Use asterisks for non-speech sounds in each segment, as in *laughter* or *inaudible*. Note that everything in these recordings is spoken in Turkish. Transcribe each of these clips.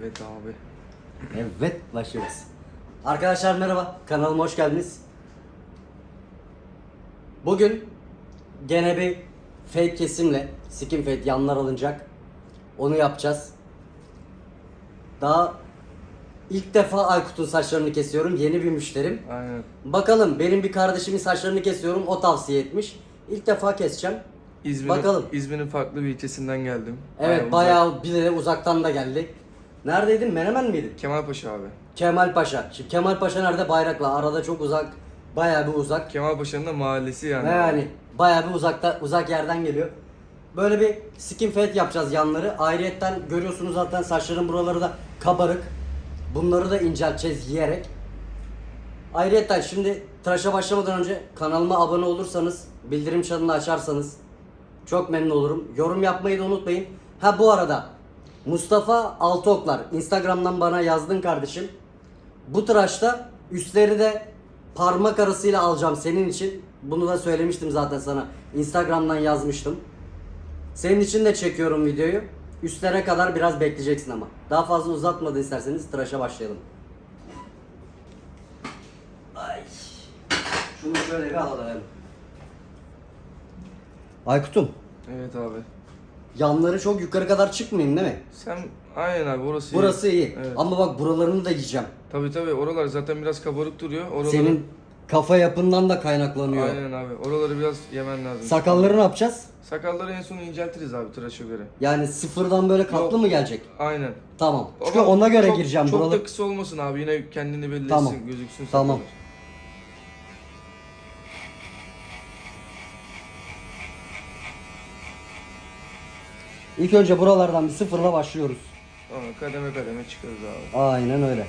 Evet abi. Evet başlıyoruz. Arkadaşlar merhaba kanalıma hoş geldiniz. Bugün gene bir fake kesimle skin fade yanlar alınacak. Onu yapacağız. Daha ilk defa Aykut'un saçlarını kesiyorum. Yeni bir müşterim. Aynen. Bakalım benim bir kardeşimin saçlarını kesiyorum. O tavsiye etmiş. İlk defa keseceğim. İzmir'in, Bakalım. İzmir'in farklı bir ilçesinden geldim. Evet uzak. bayağı bir de uzaktan da geldik. Neredeydin? Menemen miydin? Kemalpaşa abi. Kemal Paşa. Şimdi Kemal Paşa nerede? Bayrakla. Arada çok uzak. Bayağı bir uzak. Kemalpaşa'nın da mahallesi yani. Ve yani bayağı bir uzakta uzak yerden geliyor. Böyle bir skin fade yapacağız yanları. Ayrıyetten görüyorsunuz zaten saçların buraları da kabarık. Bunları da incelteceğiz yiyerek. Ayrıyetten şimdi tıraşa başlamadan önce kanalıma abone olursanız, bildirim çanını açarsanız çok memnun olurum. Yorum yapmayı da unutmayın. Ha bu arada Mustafa Altıoklar Instagram'dan bana yazdın kardeşim. Bu tıraşta üstleri de parmak arasıyla alacağım senin için. Bunu da söylemiştim zaten sana. Instagram'dan yazmıştım. Senin için de çekiyorum videoyu. Üstlere kadar biraz bekleyeceksin ama. Daha fazla uzatmadan isterseniz tıraşa başlayalım. Ay. Şunu şöyle bir alalım. Aykut'um. Evet abi. Yanları çok yukarı kadar çıkmayayım değil mi? Sen aynen abi orası iyi. Burası iyi. Evet. Ama bak buralarını da yiyeceğim. Tabii tabii oralar zaten biraz kabarık duruyor. Oraları... Senin kafa yapından da kaynaklanıyor. Aynen abi. Oraları biraz yemen lazım. Sakalları ne yapacağız? Sakalları en son inceltiriz abi tıraşa göre. Yani sıfırdan böyle katlı Yok. mı gelecek? Aynen. Tamam. Çünkü Ama ona göre çok- gireceğim Çok buraları. da kısa olmasın abi. Yine kendini belli Tamam. etsin, gözüksün Tamam. sakallar. İlk önce buralardan bir sıfırla başlıyoruz. Tamam kademe kademe çıkarız abi. Aynen öyle.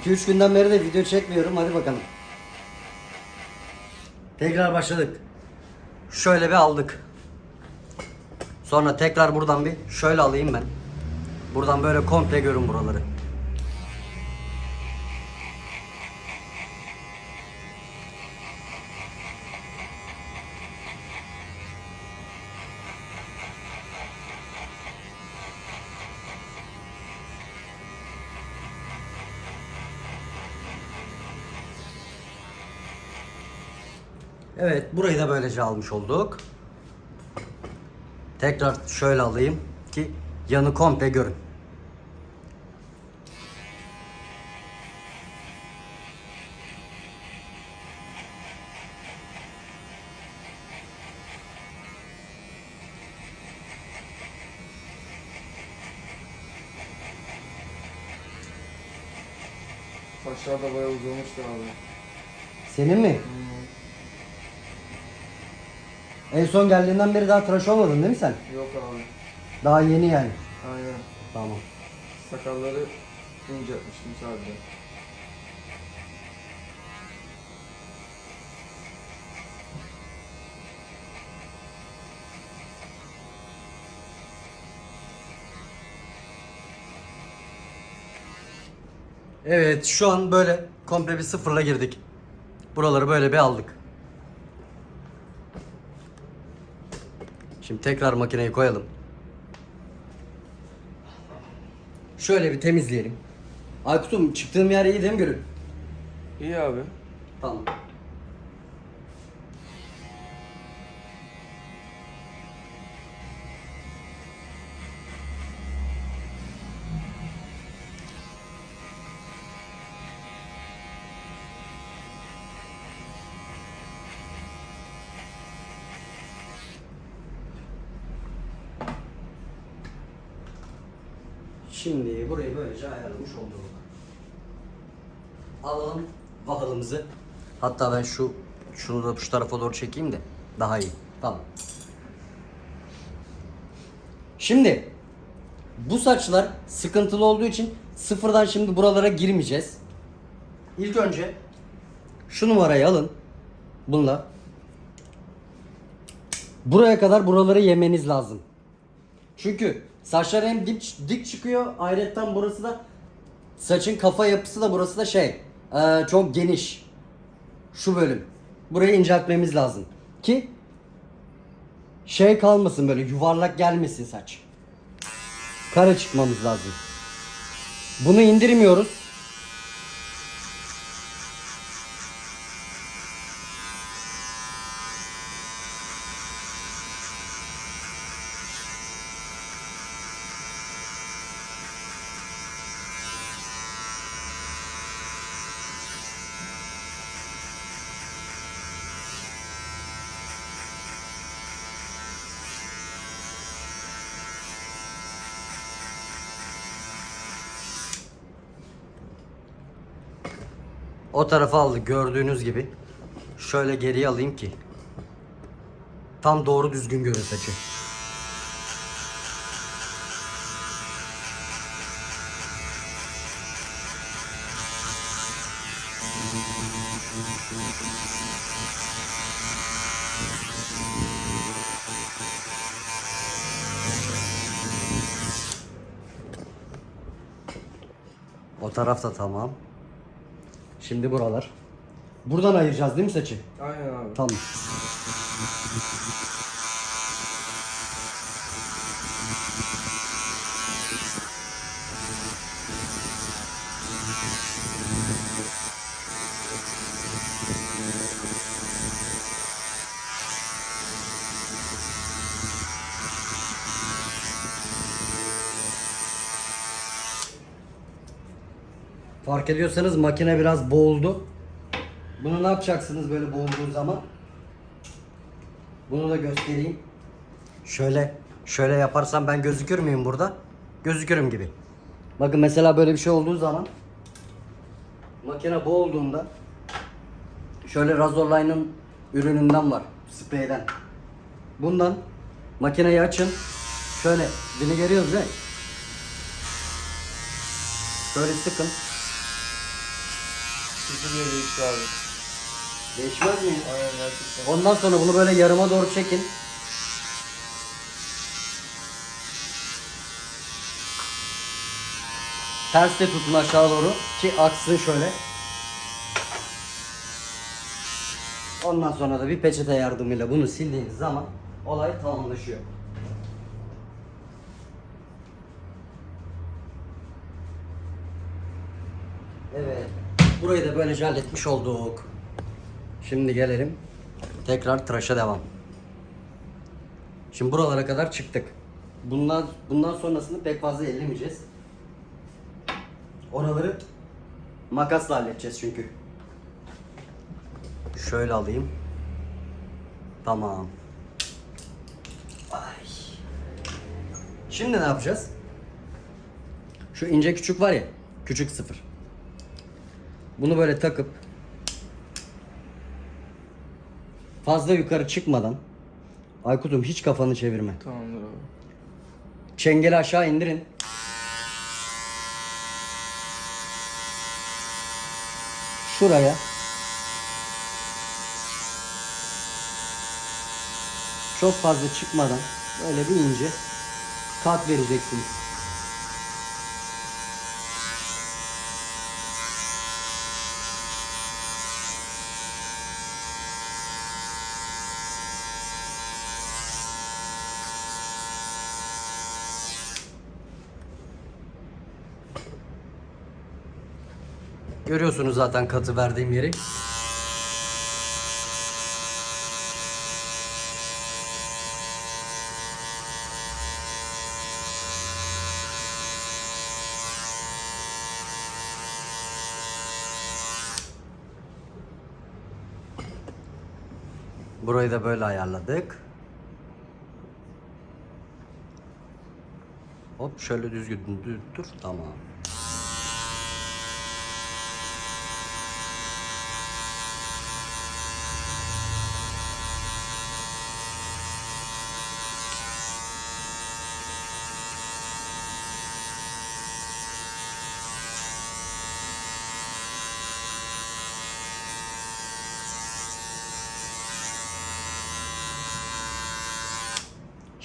İki üç günden beri de video çekmiyorum. Hadi bakalım. Tekrar başladık. Şöyle bir aldık. Sonra tekrar buradan bir şöyle alayım ben. Buradan böyle komple görün buraları. Evet, burayı da böylece almış olduk. Tekrar şöyle alayım ki yanı komple görün. Saçlar da bayağı uzamıştı abi. Senin mi? En son geldiğinden beri daha tıraş olmadın değil mi sen? Yok abi. Daha yeni yani. Aynen. Tamam. Sakalları inceltmiştim sadece. Evet, şu an böyle komple bir sıfırla girdik. Buraları böyle bir aldık. Şimdi tekrar makineyi koyalım. Şöyle bir temizleyelim. Aykut'um çıktığım yer iyi değil mi Gülüm? İyi abi. Tamam. Burayı böylece ayarlamış olduk. Alalım vahalımızı. Hatta ben şu şunu da şu tarafa doğru çekeyim de daha iyi. Tamam. Şimdi bu saçlar sıkıntılı olduğu için sıfırdan şimdi buralara girmeyeceğiz. İlk önce şu numarayı alın. Bununla. Buraya kadar buraları yemeniz lazım. Çünkü saçlar hem dik, dik çıkıyor. Ayrıca burası da saçın kafa yapısı da burası da şey eee, çok geniş. Şu bölüm. Burayı inceltmemiz lazım. Ki şey kalmasın böyle yuvarlak gelmesin saç. Kare çıkmamız lazım. Bunu indirmiyoruz. O tarafa aldık gördüğünüz gibi. Şöyle geriye alayım ki. Tam doğru düzgün görün saçı. O taraf da tamam. Şimdi buralar. Buradan ayıracağız değil mi saçı? Aynen abi. Tamam. Fark ediyorsanız makine biraz boğuldu. Bunu ne yapacaksınız böyle boğulduğu zaman? Bunu da göstereyim. Şöyle şöyle yaparsam ben gözükür müyüm burada? Gözükürüm gibi. Bakın mesela böyle bir şey olduğu zaman makine boğulduğunda şöyle Razorline'ın ürününden var. Spreyden. Bundan makineyi açın. Şöyle görüyoruz değil mi? Şöyle sıkın. Kesinlikle değişti abi. Değişmez mi? Aynen gerçekten. Ondan sonra bunu böyle yarıma doğru çekin. Ters de tutun aşağı doğru ki aksın şöyle. Ondan sonra da bir peçete yardımıyla bunu sildiğiniz zaman olay tamamlaşıyor. Evet. Burayı da böylece halletmiş olduk. Şimdi gelelim. Tekrar tıraşa devam. Şimdi buralara kadar çıktık. Bundan bundan sonrasını pek fazla ellemeyeceğiz. Oraları makasla halledeceğiz çünkü. Şöyle alayım. Tamam. Ay. Şimdi ne yapacağız? Şu ince küçük var ya, küçük sıfır. Bunu böyle takıp fazla yukarı çıkmadan Aykut'um hiç kafanı çevirme. Tamamdır abi. Çengeli aşağı indirin. Şuraya. Çok fazla çıkmadan böyle bir ince kat vereceksiniz. Görüyorsunuz zaten katı verdiğim yeri. Burayı da böyle ayarladık. Hop şöyle düzgün dur, dur tamam.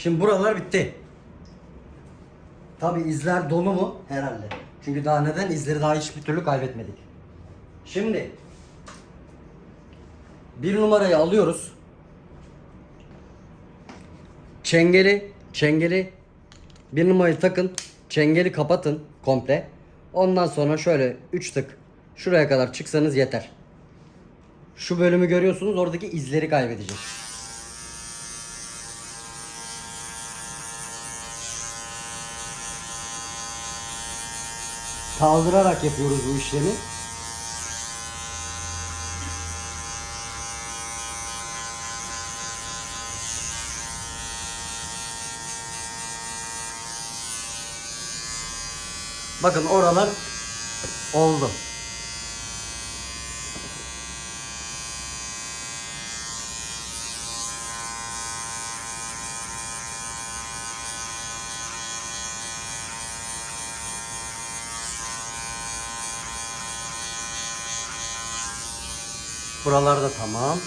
Şimdi buralar bitti. Tabi izler dolu mu? Herhalde. Çünkü daha neden? İzleri daha hiçbir türlü kaybetmedik. Şimdi bir numarayı alıyoruz. Çengeli, çengeli bir numarayı takın. Çengeli kapatın komple. Ondan sonra şöyle 3 tık şuraya kadar çıksanız yeter. Şu bölümü görüyorsunuz oradaki izleri kaybedecek. Kaldırarak yapıyoruz bu işlemi. Bakın oralar oldu. Buralar da tamam.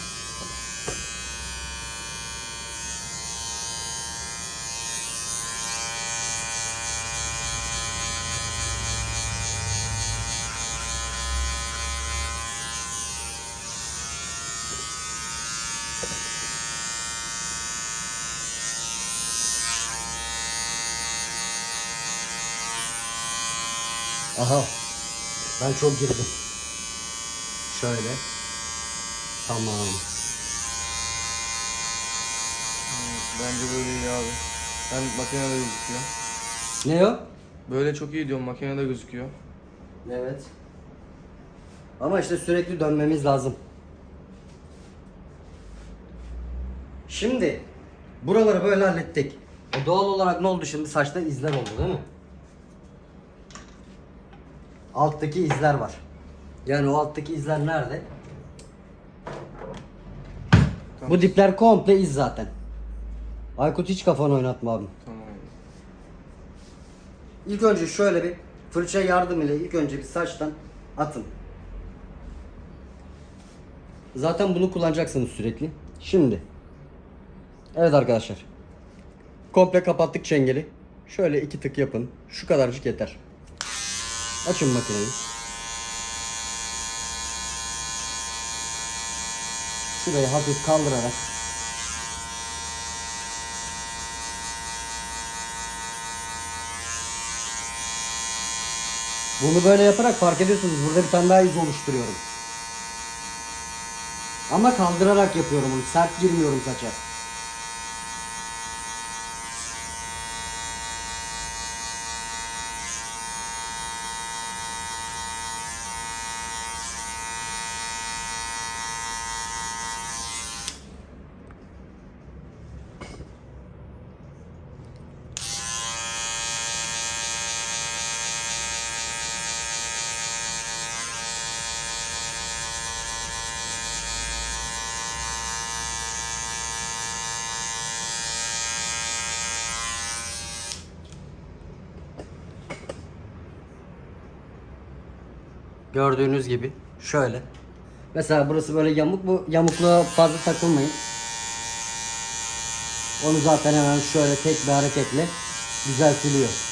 Aha. Ben çok girdim. Şöyle. Tamam. Bence böyle iyi abi. Ben makinede gözüküyor. Ne o? Böyle çok iyi diyorum makinede gözüküyor. Evet. Ama işte sürekli dönmemiz lazım. Şimdi buraları böyle hallettik. E doğal olarak ne oldu şimdi? Saçta izler oldu değil mi? Alttaki izler var. Yani o alttaki izler nerede? Bu dipler komple iz zaten. Aykut hiç kafanı oynatma abim. Tamam. İlk önce şöyle bir fırça yardım ile ilk önce bir saçtan atın. Zaten bunu kullanacaksınız sürekli. Şimdi. Evet arkadaşlar. Komple kapattık çengeli. Şöyle iki tık yapın. Şu kadarcık yeter. Açın makineyi. Şurayı hafif kaldırarak Bunu böyle yaparak fark ediyorsunuz. Burada bir tane daha iz oluşturuyorum. Ama kaldırarak yapıyorum bunu. Sert girmiyorum saça. Gördüğünüz gibi şöyle. Mesela burası böyle yamuk bu yamukluğa fazla takılmayın. Onu zaten hemen şöyle tek bir hareketle düzeltiliyor.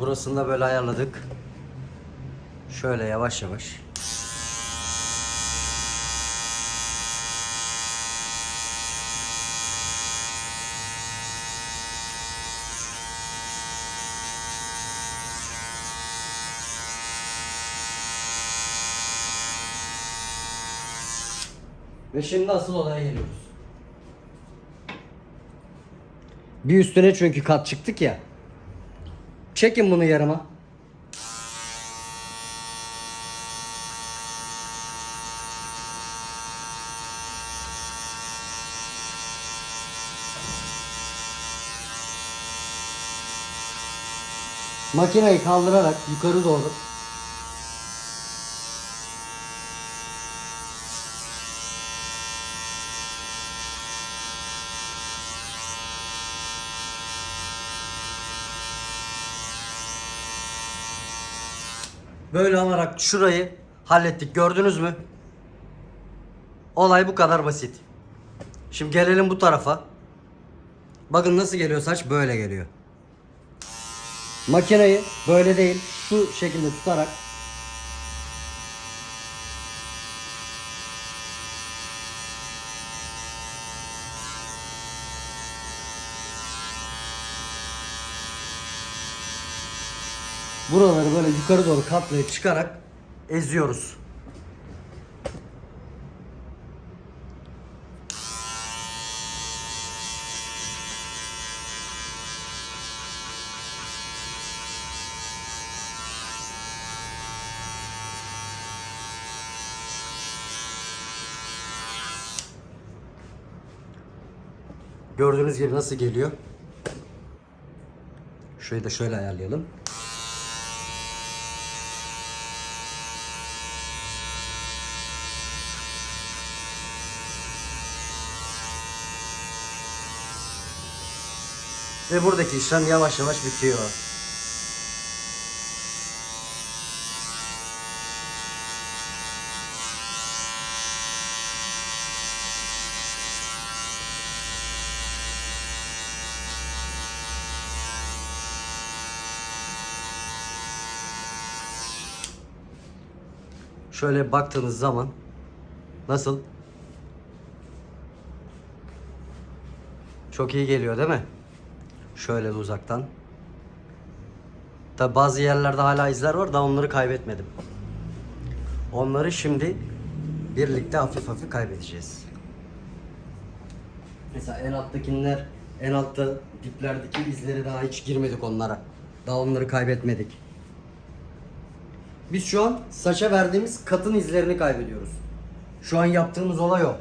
Burasını da böyle ayarladık. Şöyle yavaş yavaş. Ve şimdi asıl olaya geliyoruz. Bir üstüne çünkü kat çıktık ya. Çekin bunu yarıma. Makineyi kaldırarak yukarı doğru Böyle alarak şurayı hallettik. Gördünüz mü? Olay bu kadar basit. Şimdi gelelim bu tarafa. Bakın nasıl geliyor saç böyle geliyor. Makineyi böyle değil şu şekilde tutarak buraları böyle yukarı doğru katlayıp çıkarak eziyoruz. Gördüğünüz gibi nasıl geliyor? Şurayı da şöyle ayarlayalım. Ve buradaki işlem yavaş yavaş bitiyor. Şöyle baktığınız zaman nasıl? Çok iyi geliyor değil mi? Şöyle uzaktan. Tabi bazı yerlerde hala izler var da onları kaybetmedim. Onları şimdi birlikte hafif hafif kaybedeceğiz. Mesela en alttakiler, en altta diplerdeki izleri daha hiç girmedik onlara. Daha onları kaybetmedik. Biz şu an saça verdiğimiz katın izlerini kaybediyoruz. Şu an yaptığımız olay o.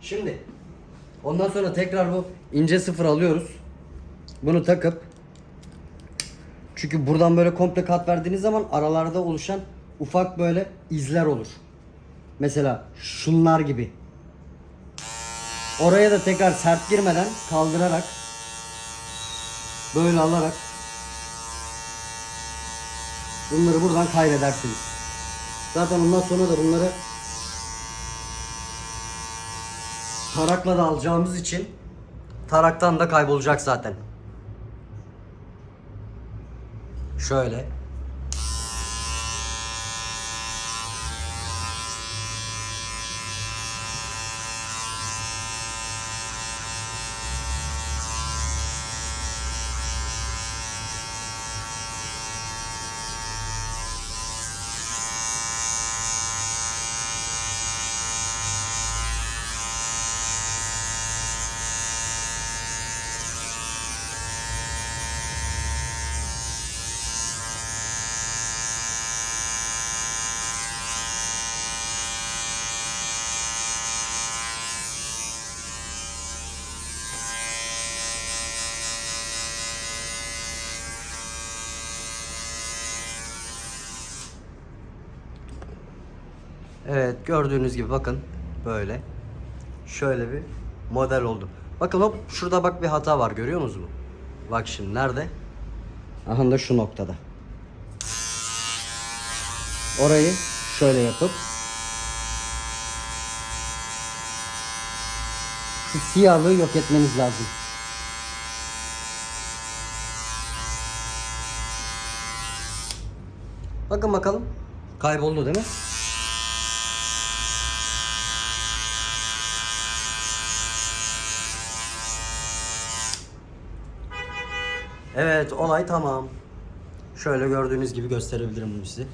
Şimdi ondan sonra tekrar bu ince sıfır alıyoruz. Bunu takıp çünkü buradan böyle komple kat verdiğiniz zaman aralarda oluşan ufak böyle izler olur. Mesela şunlar gibi. Oraya da tekrar sert girmeden kaldırarak böyle alarak bunları buradan kaybedersiniz. Zaten ondan sonra da bunları tarakla da alacağımız için taraktan da kaybolacak zaten. Şöyle. Evet gördüğünüz gibi bakın böyle. Şöyle bir model oldu. Bakın hop şurada bak bir hata var görüyor musunuz? Bak şimdi nerede? Aha da şu noktada. Orayı şöyle yapıp şu siyahlığı yok etmeniz lazım. Bakın bakalım. Kayboldu değil mi? Evet olay tamam. Şöyle gördüğünüz gibi gösterebilirim bunu size.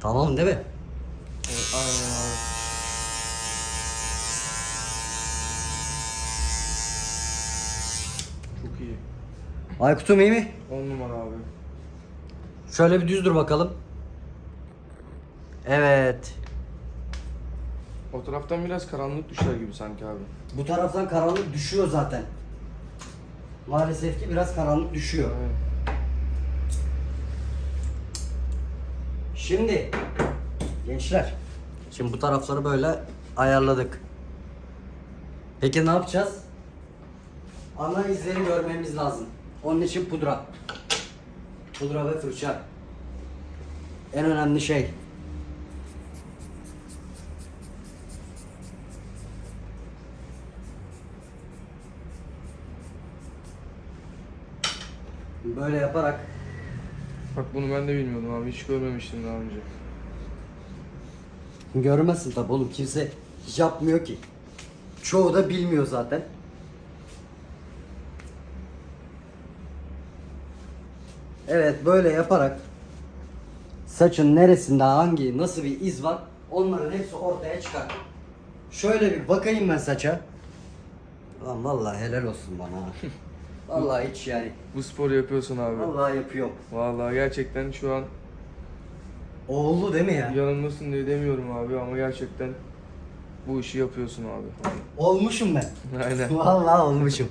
Tamam değil mi? Evet, aynen abi. Çok iyi. Aykut'um iyi mi? 10 numara abi. Şöyle bir düz dur bakalım. Evet. O taraftan biraz karanlık düşer gibi sanki abi. Bu taraftan karanlık düşüyor zaten. Maalesef ki biraz karanlık düşüyor. Evet. Şimdi gençler. Şimdi bu tarafları böyle ayarladık. Peki ne yapacağız? Ana izleri görmemiz lazım. Onun için pudra. Pudra ve fırça. en önemli şey. Böyle yaparak Bak bunu ben de bilmiyordum abi. Hiç görmemiştim daha önce. görmezsin tabi oğlum kimse yapmıyor ki. Çoğu da bilmiyor zaten. Evet böyle yaparak saçın neresinde hangi nasıl bir iz var onların hepsi ortaya çıkar. Şöyle bir bakayım ben saça. Lan vallahi helal olsun bana. *laughs* Vallahi hiç yani. Bu sporu yapıyorsun abi. Vallahi yapıyorum. Vallahi gerçekten şu an Oğlu değil mi ya? yanılmasın diye demiyorum abi ama gerçekten bu işi yapıyorsun abi. Olmuşum ben. Aynen. *laughs* Vallahi olmuşum.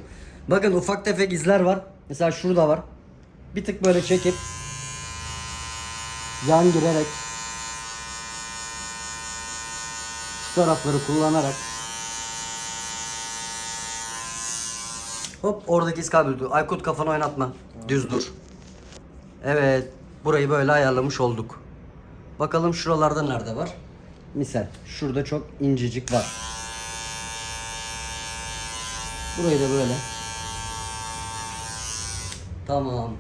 Bakın ufak tefek izler var. Mesela şurada var. Bir tık böyle çekip yan girerek şu tarafları kullanarak Hop oradaki iz kayboldu. Aykut kafanı oynatma. Düz dur. Evet. Burayı böyle ayarlamış olduk. Bakalım şuralarda nerede var? Misal şurada çok incecik var. Burayı da böyle. Tamam.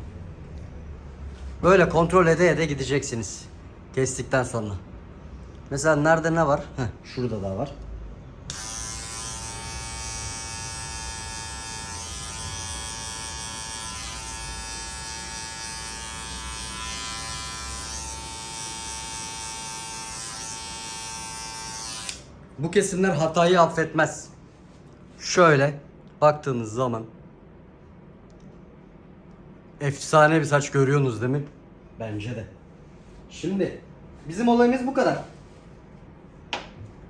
Böyle kontrol ede ede gideceksiniz. Kestikten sonra. Mesela nerede ne var? Heh, şurada da var. Bu kesimler hatayı affetmez. Şöyle baktığınız zaman efsane bir saç görüyorsunuz değil mi? Bence de. Şimdi bizim olayımız bu kadar.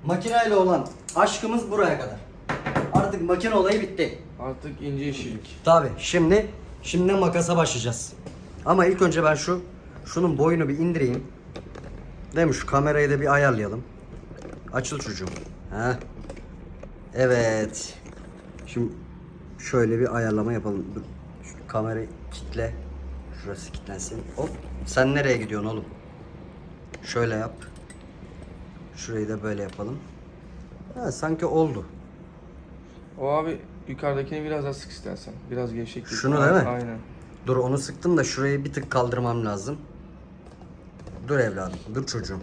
Makineyle olan aşkımız buraya kadar. Artık makine olayı bitti. Artık ince işçilik. Tabi şimdi şimdi makasa başlayacağız. Ama ilk önce ben şu şunun boyunu bir indireyim. Değil mi? Şu kamerayı da bir ayarlayalım. Açıl çocuğum. Ha. Evet. Şimdi şöyle bir ayarlama yapalım. Dur. Şu kamerayı kitle. Şurası kilitlensin. Hop. Sen nereye gidiyorsun oğlum? Şöyle yap. Şurayı da böyle yapalım. Ha, sanki oldu. O abi yukarıdakini biraz daha sık istersen. Biraz gevşek. Şunu değil mi? Aynen. Dur onu sıktım da şurayı bir tık kaldırmam lazım. Dur evladım, dur çocuğum.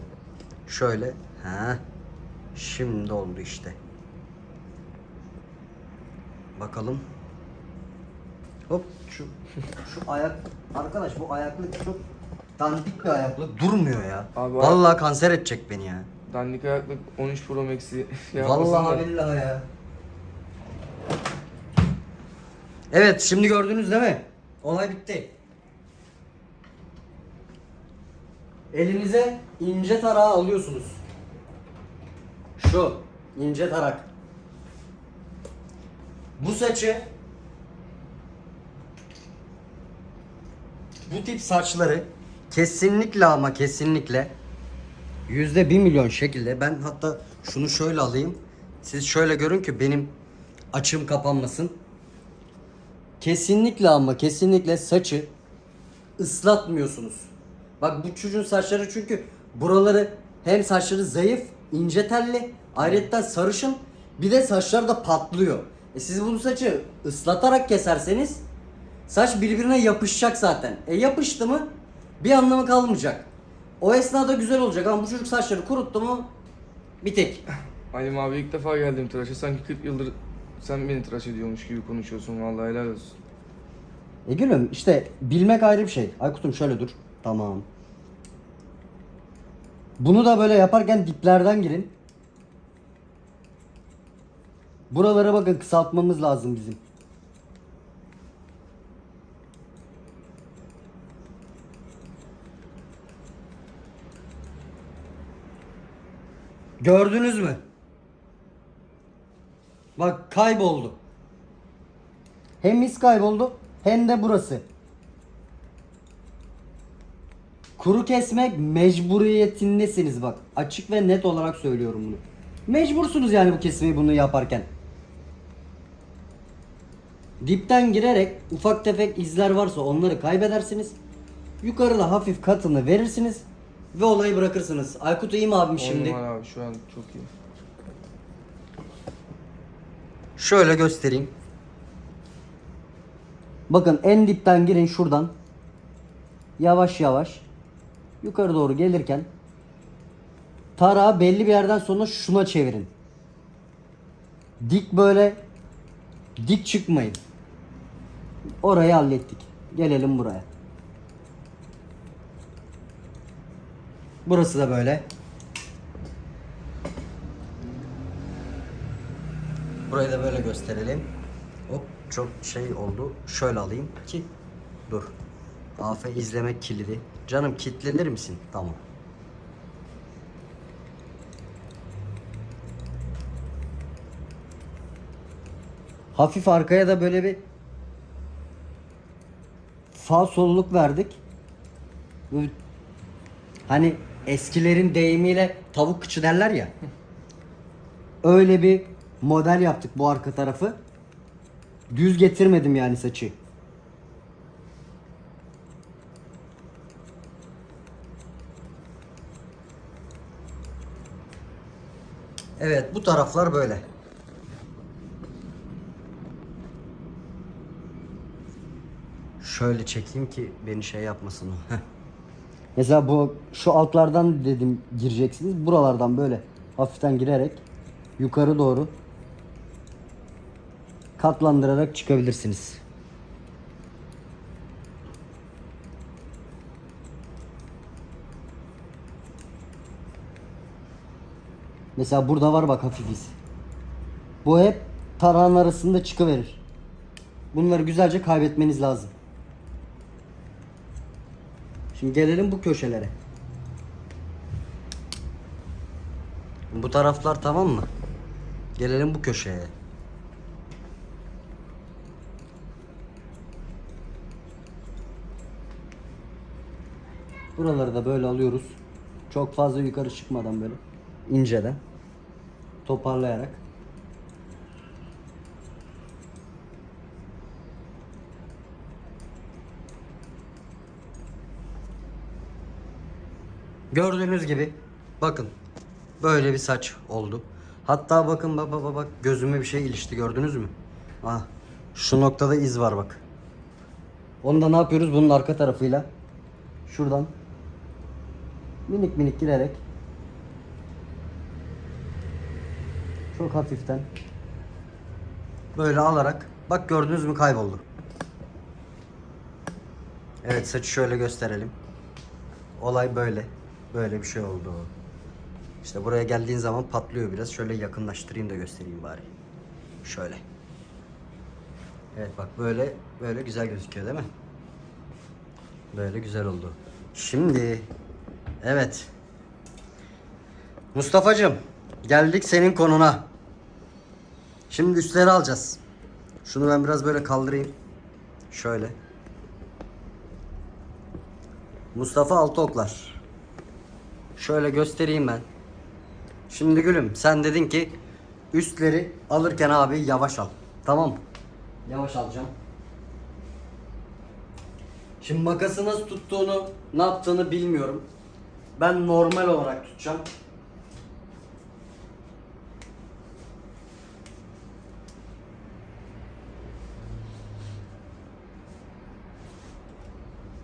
Şöyle, ha. Şimdi oldu işte. Bakalım. Hop şu şu ayak arkadaş bu ayaklık çok dandik bir ayaklık durmuyor ya. Abi, Vallahi kanser edecek beni ya. Dandik ayaklık 13 Pro Max'i *laughs* Vallahi billahi ya. Evet şimdi gördünüz değil mi? Olay bitti. Elinize ince tarağı alıyorsunuz. Şu ince tarak. Bu saçı bu tip saçları kesinlikle ama kesinlikle yüzde bir milyon şekilde ben hatta şunu şöyle alayım. Siz şöyle görün ki benim açım kapanmasın. Kesinlikle ama kesinlikle saçı ıslatmıyorsunuz. Bak bu çocuğun saçları çünkü buraları hem saçları zayıf, ince telli, ayrıca sarışın bir de saçlar da patlıyor. E siz bunu saçı ıslatarak keserseniz saç birbirine yapışacak zaten. E yapıştı mı bir anlamı kalmayacak. O esnada güzel olacak ama bu çocuk saçları kuruttu mu bir tek. Halim abi ilk defa geldim tıraşa. Sanki 40 yıldır sen beni tıraş ediyormuş gibi konuşuyorsun. Vallahi helal olsun. E gülüm işte bilmek ayrı bir şey. Aykut'um şöyle dur. Tamam. Bunu da böyle yaparken diplerden girin. Buralara bakın kısaltmamız lazım bizim. Gördünüz mü? Bak kayboldu. Hem mis kayboldu hem de burası. Kuru kesmek mecburiyetindesiniz bak. Açık ve net olarak söylüyorum bunu. Mecbursunuz yani bu kesmeyi bunu yaparken. Dipten girerek ufak tefek izler varsa onları kaybedersiniz. Yukarıda hafif katını verirsiniz. ve olayı bırakırsınız. Aykut iyi mi abim Şimdi. şimdi? abi şu an çok iyi. Şöyle göstereyim. Bakın en dipten girin şuradan. Yavaş yavaş yukarı doğru gelirken tarağı belli bir yerden sonra şuna çevirin. Dik böyle dik çıkmayın. Orayı hallettik. Gelelim buraya. Burası da böyle. Burayı da böyle gösterelim. Hop çok şey oldu. Şöyle alayım ki dur. AF izlemek kilidi. Canım kilitlenir misin? Tamam. Hafif arkaya da böyle bir sağ solluk verdik. Böyle Hani eskilerin deyimiyle tavuk kıçı derler ya. *laughs* Öyle bir model yaptık bu arka tarafı. Düz getirmedim yani saçı. Evet bu taraflar böyle. Şöyle çekeyim ki beni şey yapmasın o. Mesela bu şu altlardan dedim gireceksiniz. Buralardan böyle hafiften girerek yukarı doğru katlandırarak çıkabilirsiniz. Mesela burada var bak hafif iz. Bu hep tarağın arasında çıkıverir. Bunları güzelce kaybetmeniz lazım. Şimdi gelelim bu köşelere. Bu taraflar tamam mı? Gelelim bu köşeye. Buraları da böyle alıyoruz. Çok fazla yukarı çıkmadan böyle inceden toparlayarak. Gördüğünüz gibi bakın böyle bir saç oldu. Hatta bakın bak bak bak, gözüme bir şey ilişti gördünüz mü? Ah şu noktada iz var bak. Onu da ne yapıyoruz bunun arka tarafıyla? Şuradan minik minik girerek çok hafiften böyle alarak bak gördünüz mü kayboldu. Evet saçı şöyle gösterelim. Olay böyle. Böyle bir şey oldu. İşte buraya geldiğin zaman patlıyor biraz. Şöyle yakınlaştırayım da göstereyim bari. Şöyle. Evet bak böyle böyle güzel gözüküyor değil mi? Böyle güzel oldu. Şimdi evet. Mustafa'cığım geldik senin konuna. Şimdi üstleri alacağız. Şunu ben biraz böyle kaldırayım. Şöyle. Mustafa Altıoklar. Şöyle göstereyim ben. Şimdi gülüm sen dedin ki üstleri alırken abi yavaş al. Tamam mı? Yavaş alacağım. Şimdi makası nasıl tuttuğunu, ne yaptığını bilmiyorum. Ben normal olarak tutacağım.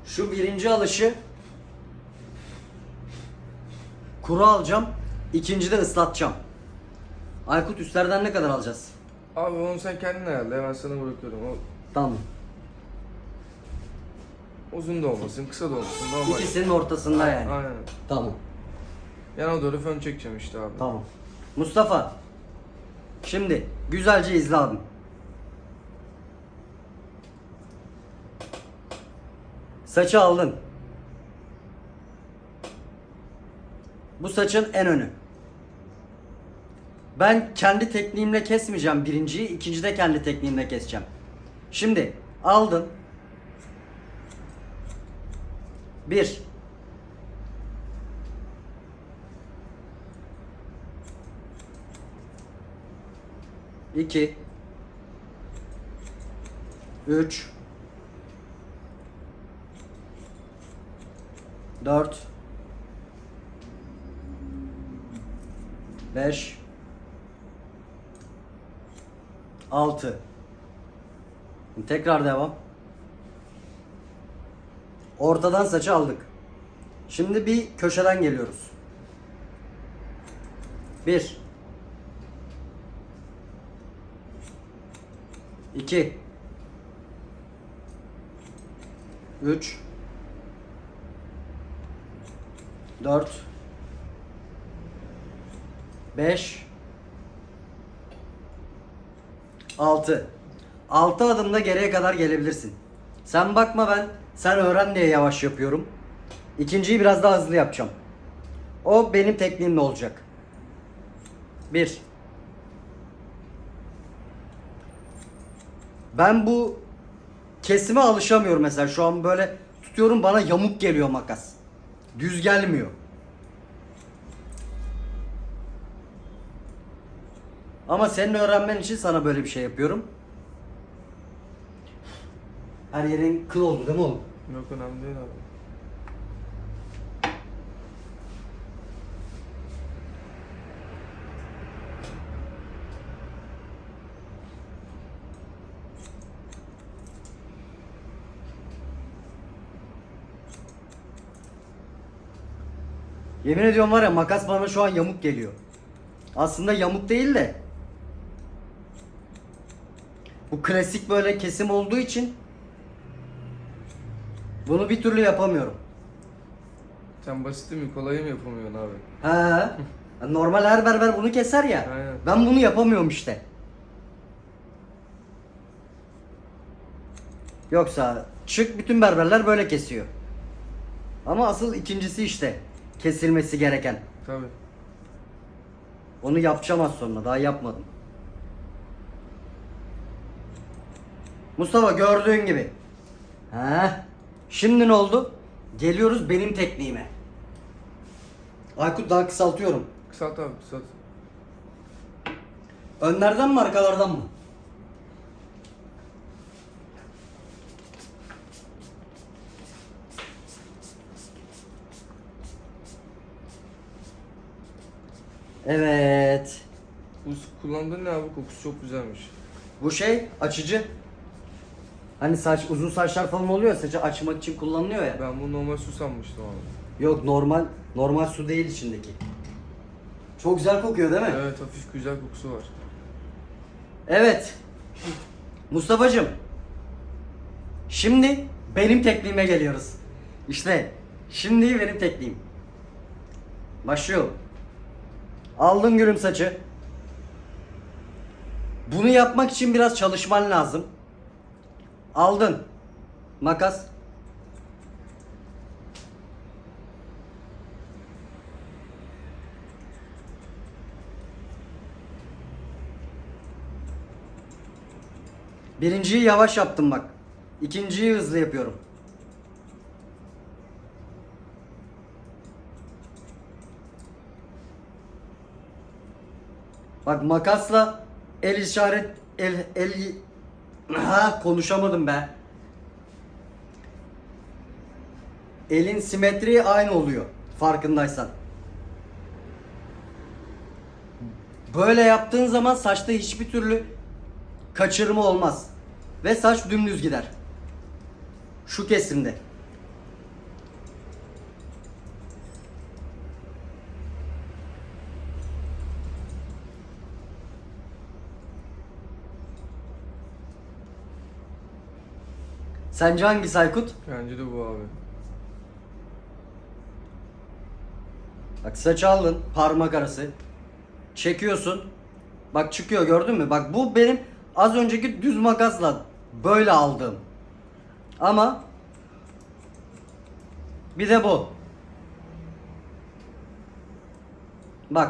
Şu birinci alışı kuru alacağım. İkinci de ıslatacağım. Aykut üstlerden ne kadar alacağız? Abi onu sen kendin ayarla hemen sana bırakıyorum. O Tamam. uzun da olmasın, kısa da olmasın. Normal. İkisinin ortasında yani. Aynen. Tamam. Yana doğru fön çekeceğim işte abi. Tamam. Mustafa. Şimdi güzelce izle abim. Saçı aldın. Bu saçın en önü. Ben kendi tekniğimle kesmeyeceğim birinciyi, ikinci de kendi tekniğimle keseceğim. Şimdi aldın. Bir. İki. Üç. Dört. 5 6 Tekrar devam. Ortadan saçı aldık. Şimdi bir köşeden geliyoruz. 1 2 3 4 5 6 6 adımda geriye kadar gelebilirsin. Sen bakma ben sen öğren diye yavaş yapıyorum. İkinciyi biraz daha hızlı yapacağım. O benim tekniğimle olacak. 1 Ben bu kesime alışamıyorum mesela. Şu an böyle tutuyorum bana yamuk geliyor makas. Düz gelmiyor. Ama senin öğrenmen için sana böyle bir şey yapıyorum. Her yerin kıl oldu değil mi oğlum? Yok önemli değil abi. Yemin ediyorum var ya makas bana şu an yamuk geliyor. Aslında yamuk değil de. Bu klasik böyle kesim olduğu için bunu bir türlü yapamıyorum. Sen basiti mi kolayı mı yapamıyorsun abi? He. *laughs* Normal her berber bunu keser ya. Aynen. Ben bunu yapamıyorum işte. Yoksa çık bütün berberler böyle kesiyor. Ama asıl ikincisi işte kesilmesi gereken. Tabi. Onu yapacağım az sonra. Daha yapmadım. Mustafa gördüğün gibi. He. Şimdi ne oldu? Geliyoruz benim tekniğime. Aykut daha kısaltıyorum. Kısalt abi kısalt. Önlerden mi arkalardan mı? Evet. Bu kullandığın ne abi? Kokusu çok güzelmiş. Bu şey açıcı. Hani saç uzun saçlar falan oluyor saçı açmak için kullanılıyor ya. Ben bunu normal su sanmıştım abi. Yok normal normal su değil içindeki. Çok güzel kokuyor değil mi? Evet hafif güzel kokusu var. Evet. Mustafa'cığım. Şimdi benim tekniğime geliyoruz. İşte şimdi benim tekniğim. Başlıyorum. Aldın gülüm saçı. Bunu yapmak için biraz çalışman lazım. Aldın. Makas. Birinciyi yavaş yaptım bak. İkinciyi hızlı yapıyorum. Bak makasla el işaret el el ha konuşamadım be. Elin simetriği aynı oluyor farkındaysan. Böyle yaptığın zaman saçta hiçbir türlü kaçırma olmaz. Ve saç dümdüz gider. Şu kesimde. Sence hangisi Aykut? Bence de bu abi. Bak saç aldın parmak arası. Çekiyorsun. Bak çıkıyor gördün mü? Bak bu benim az önceki düz makasla böyle aldığım. Ama bir de bu.